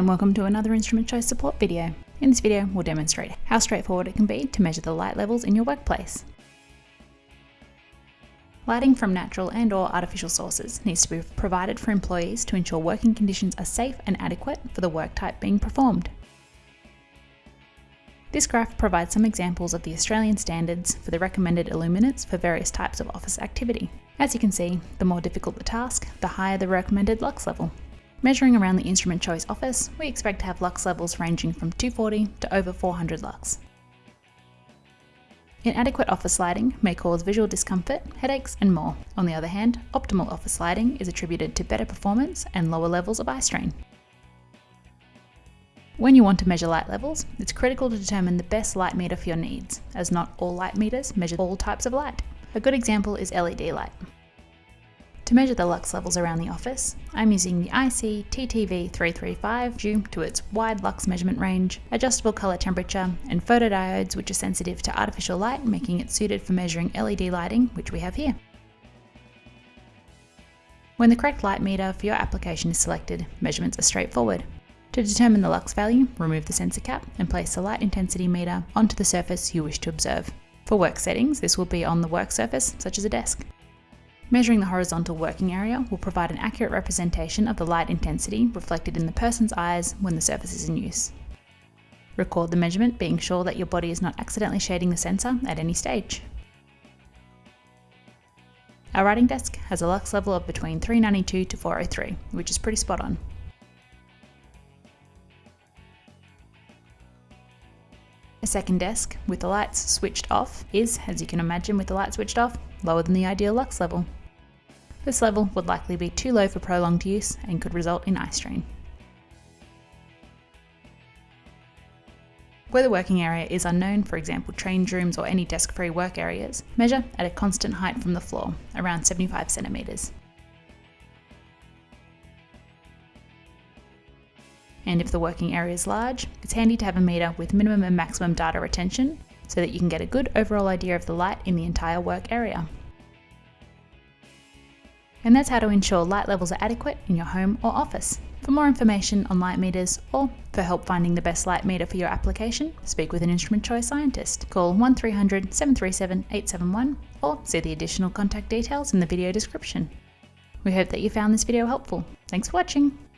and welcome to another instrument choice support video. In this video, we'll demonstrate how straightforward it can be to measure the light levels in your workplace. Lighting from natural and or artificial sources needs to be provided for employees to ensure working conditions are safe and adequate for the work type being performed. This graph provides some examples of the Australian standards for the recommended illuminance for various types of office activity. As you can see, the more difficult the task, the higher the recommended lux level. Measuring around the instrument choice office, we expect to have lux levels ranging from 240 to over 400 lux. Inadequate office lighting may cause visual discomfort, headaches, and more. On the other hand, optimal office lighting is attributed to better performance and lower levels of eye strain. When you want to measure light levels, it's critical to determine the best light meter for your needs, as not all light meters measure all types of light. A good example is LED light. To measure the lux levels around the office, I'm using the IC TTV335 due to its wide lux measurement range, adjustable colour temperature, and photodiodes which are sensitive to artificial light, making it suited for measuring LED lighting, which we have here. When the correct light meter for your application is selected, measurements are straightforward. To determine the lux value, remove the sensor cap and place the light intensity meter onto the surface you wish to observe. For work settings, this will be on the work surface, such as a desk. Measuring the horizontal working area will provide an accurate representation of the light intensity reflected in the person's eyes when the surface is in use. Record the measurement, being sure that your body is not accidentally shading the sensor at any stage. Our writing desk has a lux level of between 392 to 403, which is pretty spot on. A second desk with the lights switched off is, as you can imagine with the lights switched off, lower than the ideal lux level. This level would likely be too low for prolonged use and could result in eye strain. Where the working area is unknown, for example change rooms or any desk-free work areas, measure at a constant height from the floor, around 75 centimetres. And if the working area is large, it's handy to have a meter with minimum and maximum data retention so that you can get a good overall idea of the light in the entire work area. And that's how to ensure light levels are adequate in your home or office. For more information on light meters or for help finding the best light meter for your application, speak with an instrument choice scientist. Call 1300 737 871 or see the additional contact details in the video description. We hope that you found this video helpful. Thanks for watching!